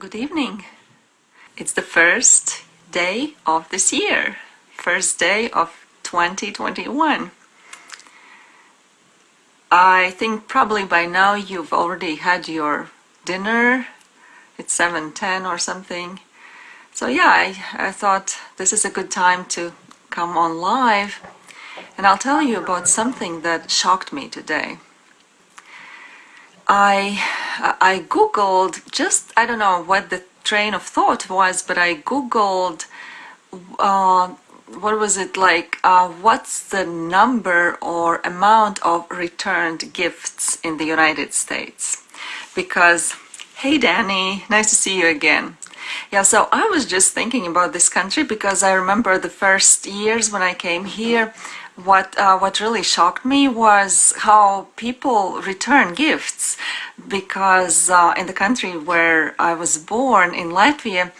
Good evening. It's the first day of this year, first day of 2021. I think probably by now you've already had your dinner. It's 7:10 or something. So yeah, I, I thought this is a good time to come on live and I'll tell you about something that shocked me today. I I googled just I don't know what the train of thought was, but I googled uh, what was it like? Uh, what's the number or amount of returned gifts in the United States? Because hey, Danny, nice to see you again. Yeah, so I was just thinking about this country because I remember the first years when I came here what uh, what really shocked me was how people return gifts because uh, in the country where I was born in Latvia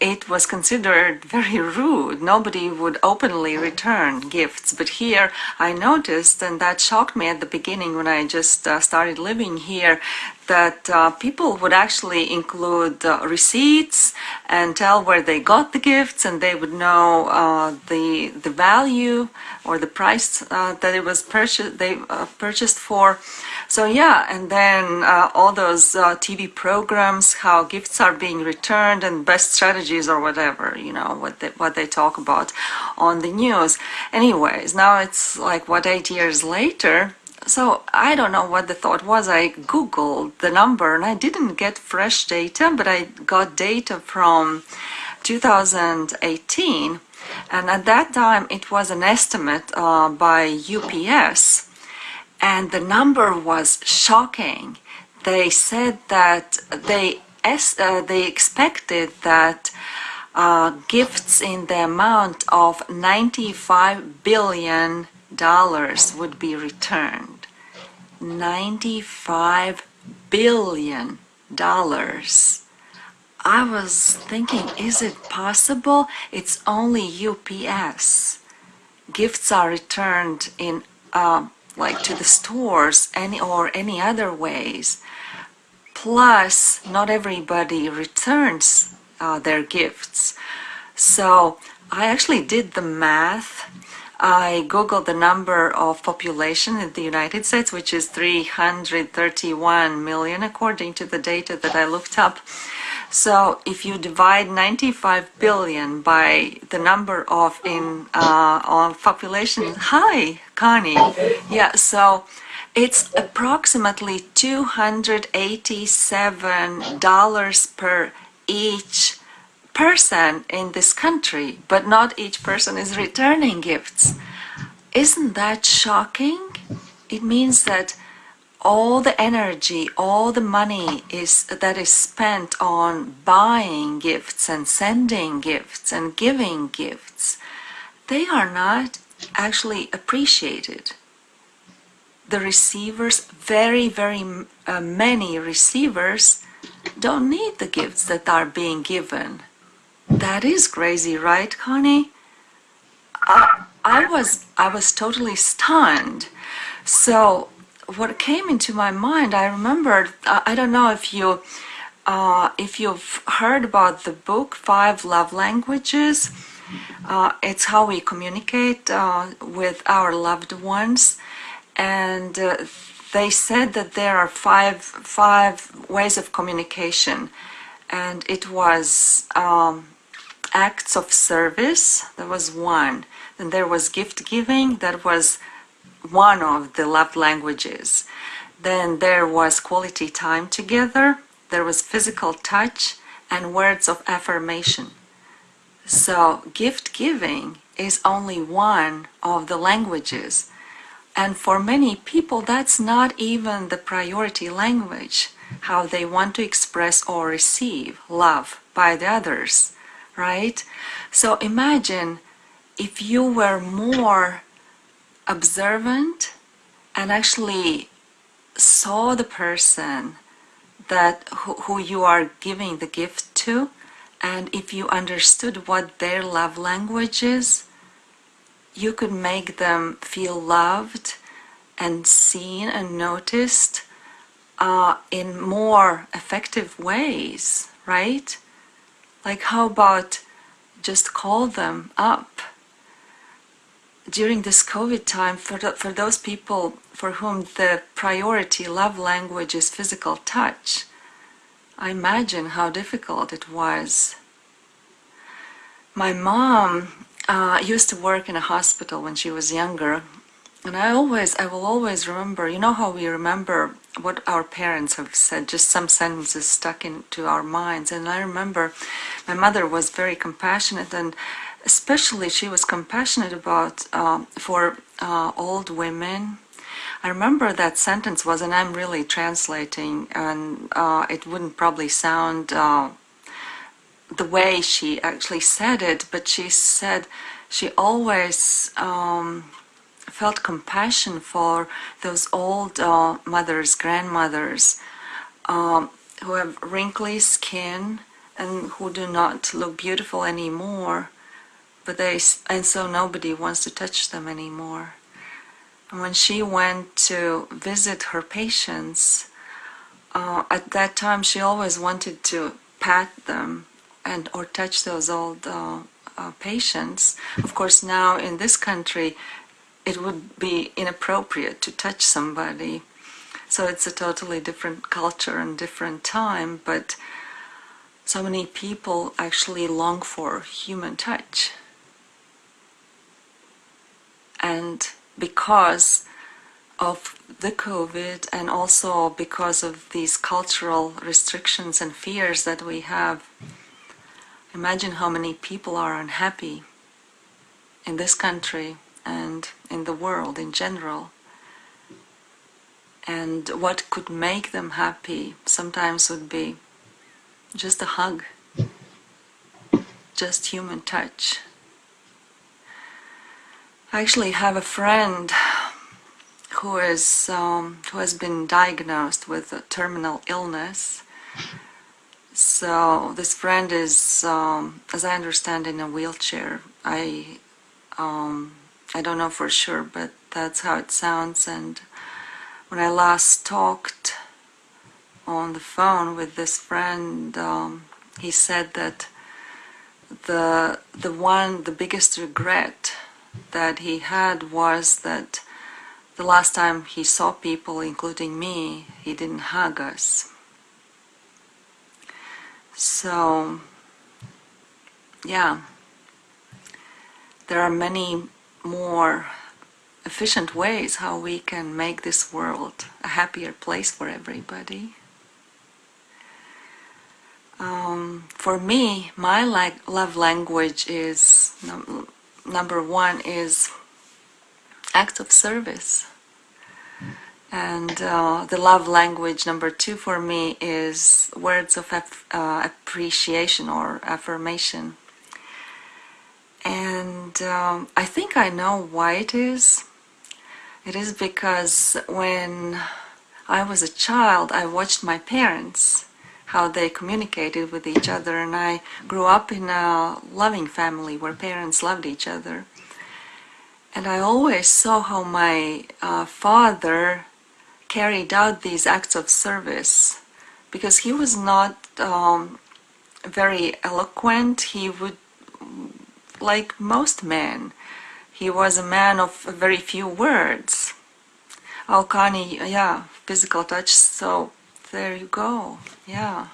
it was considered very rude. Nobody would openly return gifts. But here I noticed, and that shocked me at the beginning when I just uh, started living here, that uh, people would actually include uh, receipts and tell where they got the gifts and they would know uh, the the value or the price uh, that it was purchased they uh, purchased for so yeah, and then uh, all those uh, TV programs, how gifts are being returned and best strategies or whatever, you know, what they, what they talk about on the news. Anyways, now it's like, what, eight years later? So I don't know what the thought was. I Googled the number and I didn't get fresh data, but I got data from 2018. And at that time, it was an estimate uh, by UPS and the number was shocking. They said that they uh, they expected that uh, gifts in the amount of 95 billion dollars would be returned. 95 billion dollars. I was thinking, is it possible? It's only UPS. Gifts are returned in uh, like to the stores any or any other ways. Plus not everybody returns uh, their gifts. So I actually did the math. I googled the number of population in the United States which is 331 million according to the data that I looked up so if you divide 95 billion by the number of in uh, of population, hi Connie, yeah. So it's approximately 287 dollars per each person in this country, but not each person is returning gifts. Isn't that shocking? It means that all the energy, all the money is that is spent on buying gifts and sending gifts and giving gifts, they are not actually appreciated. The receivers, very, very uh, many receivers, don't need the gifts that are being given. That is crazy, right, Connie? I, I was I was totally stunned. So what came into my mind, I remembered, I don't know if you uh, if you've heard about the book Five Love Languages, uh, it's how we communicate uh, with our loved ones, and uh, they said that there are five five ways of communication, and it was um, acts of service. That was one. Then there was gift giving. That was one of the love languages. Then there was quality time together, there was physical touch, and words of affirmation. So, gift giving is only one of the languages. And for many people, that's not even the priority language, how they want to express or receive love by the others, right? So imagine if you were more observant and actually saw the person that who, who you are giving the gift to and if you understood what their love language is you could make them feel loved and seen and noticed uh, in more effective ways right? Like, how about just call them up? During this COVID time, for, for those people for whom the priority love language is physical touch, I imagine how difficult it was. My mom uh, used to work in a hospital when she was younger, and I always, I will always remember, you know how we remember what our parents have said, just some sentences stuck into our minds. And I remember my mother was very compassionate, and especially she was compassionate about uh, for uh, old women. I remember that sentence was, and I'm really translating, and uh, it wouldn't probably sound uh, the way she actually said it, but she said she always. Um, felt compassion for those old uh, mothers, grandmothers, um, who have wrinkly skin and who do not look beautiful anymore, but they and so nobody wants to touch them anymore. And when she went to visit her patients, uh, at that time she always wanted to pat them and or touch those old uh, uh, patients. Of course, now in this country, it would be inappropriate to touch somebody. So it's a totally different culture and different time, but so many people actually long for human touch. And because of the COVID and also because of these cultural restrictions and fears that we have, imagine how many people are unhappy in this country and in the world in general. And what could make them happy sometimes would be just a hug, just human touch. I actually have a friend who is um, who has been diagnosed with a terminal illness. So this friend is, um, as I understand, in a wheelchair. I um, I don't know for sure, but that's how it sounds. And when I last talked on the phone with this friend, um, he said that the the one the biggest regret that he had was that the last time he saw people, including me, he didn't hug us. So, yeah, there are many more efficient ways how we can make this world a happier place for everybody. Um, for me, my love language is number one is acts of service. And uh, the love language number two for me is words of uh, appreciation or affirmation. And um, I think I know why it is. It is because when I was a child, I watched my parents, how they communicated with each other, and I grew up in a loving family where parents loved each other. And I always saw how my uh, father carried out these acts of service because he was not um, very eloquent. He would like most men. He was a man of very few words. Alkani, yeah, physical touch, so there you go, yeah.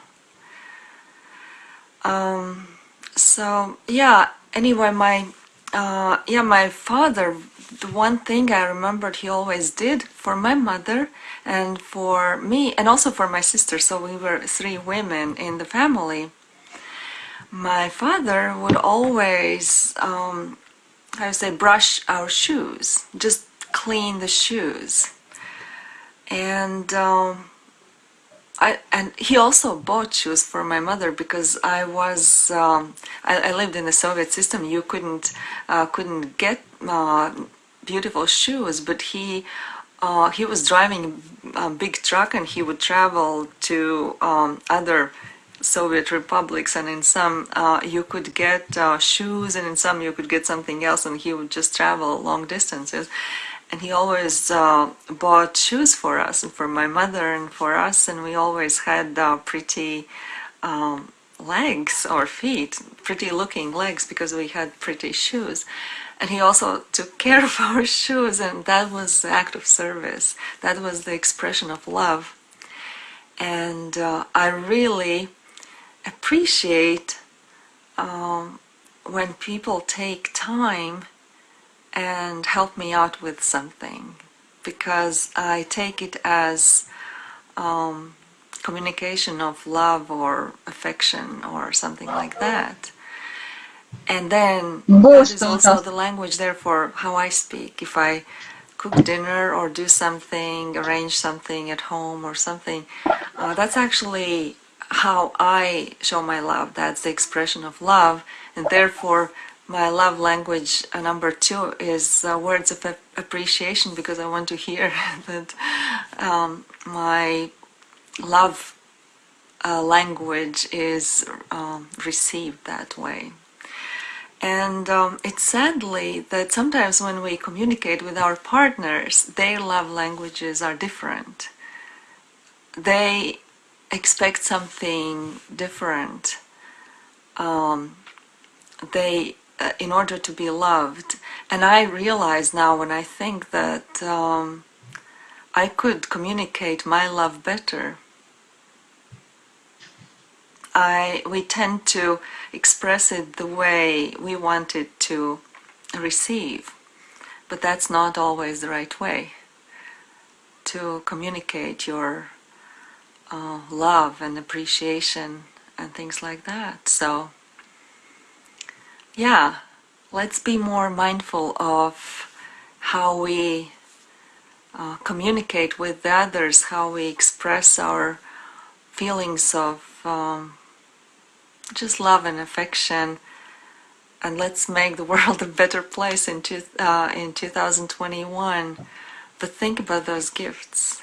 Um, so, yeah, anyway, my, uh, yeah, my father, the one thing I remembered he always did for my mother and for me, and also for my sister, so we were three women in the family, my father would always, um, I would say, brush our shoes, just clean the shoes. And um, I, and he also bought shoes for my mother because I was um, I, I, lived in the Soviet system. You couldn't uh, couldn't get uh, beautiful shoes, but he uh, he was driving a big truck and he would travel to um, other Soviet republics, and in some uh, you could get uh, shoes, and in some you could get something else, and he would just travel long distances. And he always uh, bought shoes for us, and for my mother, and for us, and we always had uh, pretty um, legs or feet, pretty looking legs because we had pretty shoes. And he also took care of our shoes, and that was the act of service. That was the expression of love. And uh, I really appreciate um, when people take time and help me out with something because I take it as um, communication of love or affection or something like that. And then that is also the language, therefore, how I speak. If I cook dinner or do something, arrange something at home or something, uh, that's actually how I show my love. That's the expression of love, and therefore my love language uh, number two is uh, words of appreciation because I want to hear that um, my love uh, language is um, received that way. And um, it's sadly that sometimes when we communicate with our partners, their love languages are different. They expect something different. Um, they, in order to be loved, and I realize now when I think that um, I could communicate my love better. I we tend to express it the way we want it to receive, but that's not always the right way to communicate your uh, love and appreciation and things like that. So, yeah, let's be more mindful of how we uh, communicate with the others, how we express our feelings of um, just love and affection. And let's make the world a better place in, two, uh, in 2021. But think about those gifts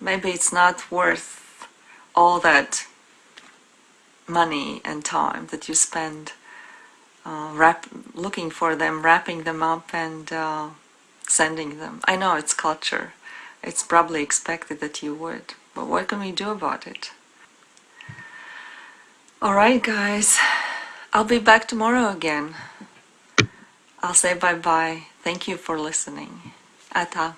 maybe it's not worth all that money and time that you spend uh, wrap, looking for them, wrapping them up and uh, sending them. I know it's culture. It's probably expected that you would, but what can we do about it? Alright guys, I'll be back tomorrow again. I'll say bye-bye. Thank you for listening. Ata.